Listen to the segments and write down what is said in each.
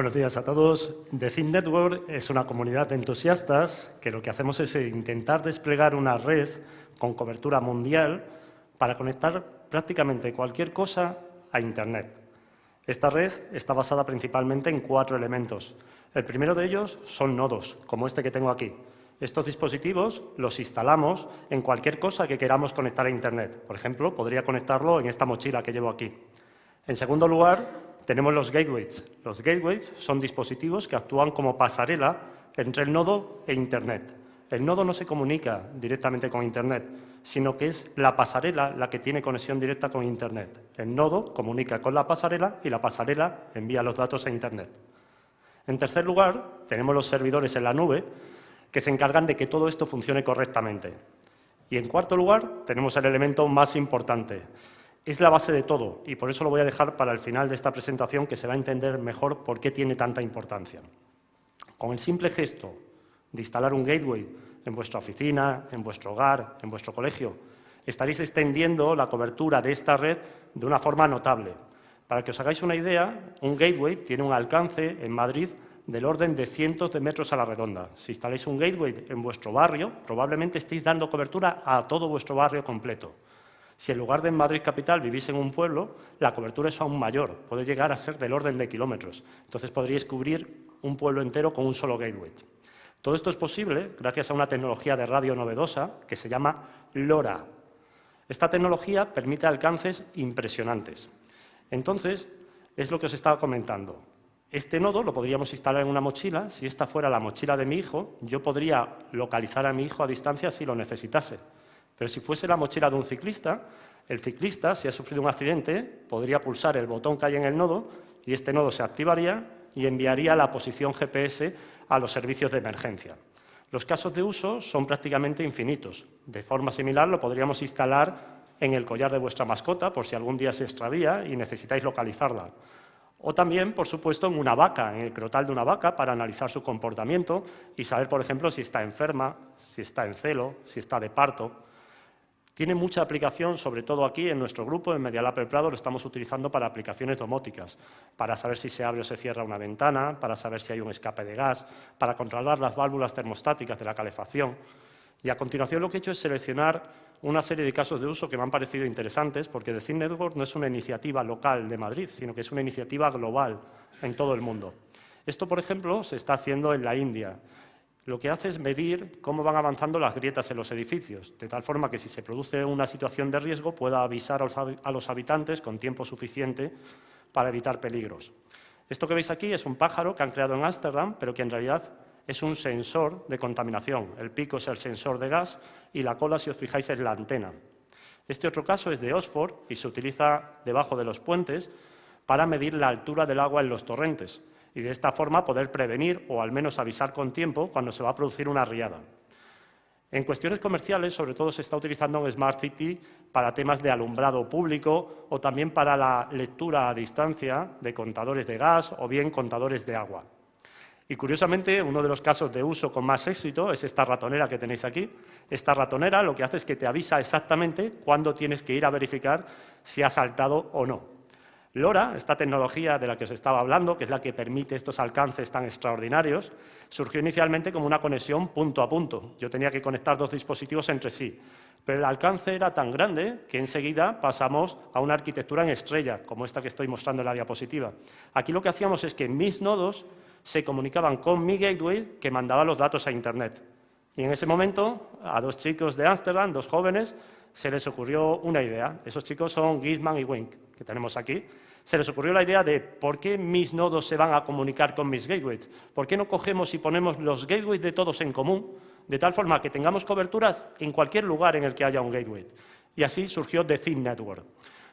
Buenos días a todos. The Think Network es una comunidad de entusiastas que lo que hacemos es intentar desplegar una red con cobertura mundial para conectar prácticamente cualquier cosa a Internet. Esta red está basada principalmente en cuatro elementos. El primero de ellos son nodos, como este que tengo aquí. Estos dispositivos los instalamos en cualquier cosa que queramos conectar a Internet. Por ejemplo, podría conectarlo en esta mochila que llevo aquí. En segundo lugar, tenemos los gateways. Los gateways son dispositivos que actúan como pasarela entre el nodo e Internet. El nodo no se comunica directamente con Internet, sino que es la pasarela la que tiene conexión directa con Internet. El nodo comunica con la pasarela y la pasarela envía los datos a Internet. En tercer lugar, tenemos los servidores en la nube, que se encargan de que todo esto funcione correctamente. Y en cuarto lugar, tenemos el elemento más importante. Es la base de todo y por eso lo voy a dejar para el final de esta presentación que se va a entender mejor por qué tiene tanta importancia. Con el simple gesto de instalar un gateway en vuestra oficina, en vuestro hogar, en vuestro colegio, estaréis extendiendo la cobertura de esta red de una forma notable. Para que os hagáis una idea, un gateway tiene un alcance en Madrid del orden de cientos de metros a la redonda. Si instaláis un gateway en vuestro barrio, probablemente estéis dando cobertura a todo vuestro barrio completo. Si en lugar de en Madrid capital vivís en un pueblo, la cobertura es aún mayor, puede llegar a ser del orden de kilómetros. Entonces podríais cubrir un pueblo entero con un solo gateway. Todo esto es posible gracias a una tecnología de radio novedosa que se llama LoRa. Esta tecnología permite alcances impresionantes. Entonces, es lo que os estaba comentando. Este nodo lo podríamos instalar en una mochila. Si esta fuera la mochila de mi hijo, yo podría localizar a mi hijo a distancia si lo necesitase. Pero si fuese la mochila de un ciclista, el ciclista, si ha sufrido un accidente, podría pulsar el botón que hay en el nodo y este nodo se activaría y enviaría la posición GPS a los servicios de emergencia. Los casos de uso son prácticamente infinitos. De forma similar lo podríamos instalar en el collar de vuestra mascota por si algún día se extravía y necesitáis localizarla. O también, por supuesto, en una vaca, en el crotal de una vaca, para analizar su comportamiento y saber, por ejemplo, si está enferma, si está en celo, si está de parto. Tiene mucha aplicación, sobre todo aquí en nuestro grupo, en Medialab El Prado, lo estamos utilizando para aplicaciones domóticas, para saber si se abre o se cierra una ventana, para saber si hay un escape de gas, para controlar las válvulas termostáticas de la calefacción. Y a continuación lo que he hecho es seleccionar una serie de casos de uso que me han parecido interesantes, porque The Network no es una iniciativa local de Madrid, sino que es una iniciativa global en todo el mundo. Esto, por ejemplo, se está haciendo en la India. Lo que hace es medir cómo van avanzando las grietas en los edificios, de tal forma que si se produce una situación de riesgo pueda avisar a los habitantes con tiempo suficiente para evitar peligros. Esto que veis aquí es un pájaro que han creado en Ámsterdam, pero que en realidad es un sensor de contaminación. El pico es el sensor de gas y la cola, si os fijáis, es la antena. Este otro caso es de Oxford y se utiliza debajo de los puentes para medir la altura del agua en los torrentes y de esta forma poder prevenir o al menos avisar con tiempo cuando se va a producir una riada. En cuestiones comerciales, sobre todo se está utilizando en Smart City para temas de alumbrado público o también para la lectura a distancia de contadores de gas o bien contadores de agua. Y curiosamente, uno de los casos de uso con más éxito es esta ratonera que tenéis aquí. Esta ratonera lo que hace es que te avisa exactamente cuándo tienes que ir a verificar si ha saltado o no. LoRa, esta tecnología de la que os estaba hablando, que es la que permite estos alcances tan extraordinarios, surgió inicialmente como una conexión punto a punto. Yo tenía que conectar dos dispositivos entre sí, pero el alcance era tan grande que enseguida pasamos a una arquitectura en estrella, como esta que estoy mostrando en la diapositiva. Aquí lo que hacíamos es que mis nodos se comunicaban con mi gateway que mandaba los datos a Internet. Y en ese momento, a dos chicos de Ámsterdam, dos jóvenes, se les ocurrió una idea. Esos chicos son Gisman y Wink, que tenemos aquí. Se les ocurrió la idea de por qué mis nodos se van a comunicar con mis gateways. ¿Por qué no cogemos y ponemos los gateways de todos en común, de tal forma que tengamos coberturas en cualquier lugar en el que haya un gateway? Y así surgió The Thin Network.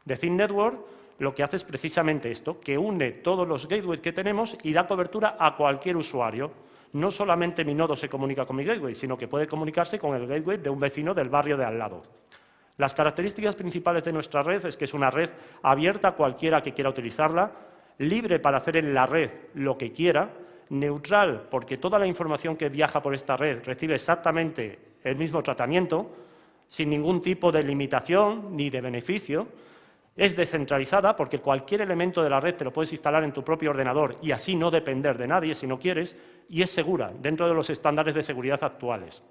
The Thin Network lo que hace es precisamente esto, que une todos los gateways que tenemos y da cobertura a cualquier usuario. No solamente mi nodo se comunica con mi gateway, sino que puede comunicarse con el gateway de un vecino del barrio de al lado. Las características principales de nuestra red es que es una red abierta a cualquiera que quiera utilizarla, libre para hacer en la red lo que quiera, neutral porque toda la información que viaja por esta red recibe exactamente el mismo tratamiento, sin ningún tipo de limitación ni de beneficio, Es descentralizada porque cualquier elemento de la red te lo puedes instalar en tu propio ordenador y así no depender de nadie si no quieres, y es segura dentro de los estándares de seguridad actuales.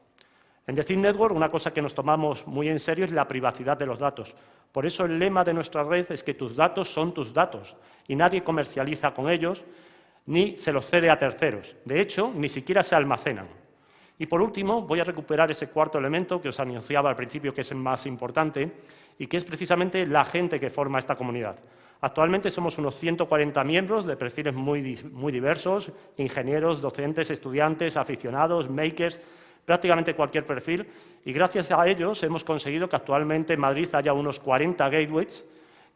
En The Network una cosa que nos tomamos muy en serio es la privacidad de los datos. Por eso el lema de nuestra red es que tus datos son tus datos y nadie comercializa con ellos ni se los cede a terceros. De hecho, ni siquiera se almacenan. Y por último, voy a recuperar ese cuarto elemento que os anunciaba al principio que es el más importante y que es precisamente la gente que forma esta comunidad. Actualmente somos unos 140 miembros de perfiles muy, muy diversos, ingenieros, docentes, estudiantes, aficionados, makers, prácticamente cualquier perfil, y gracias a ellos hemos conseguido que actualmente en Madrid haya unos 40 gateways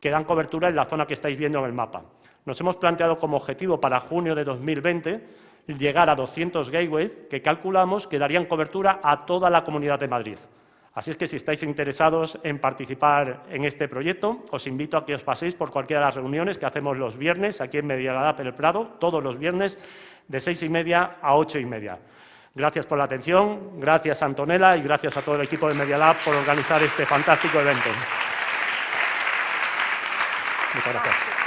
que dan cobertura en la zona que estáis viendo en el mapa. Nos hemos planteado como objetivo para junio de 2020 llegar a 200 gateways que calculamos que darían cobertura a toda la Comunidad de Madrid. Así es que si estáis interesados en participar en este proyecto, os invito a que os paséis por cualquiera de las reuniones que hacemos los viernes aquí en Medialab El Prado, todos los viernes de seis y media a ocho y media. Gracias por la atención, gracias Antonella y gracias a todo el equipo de Medialab por organizar este fantástico evento. Muchas gracias.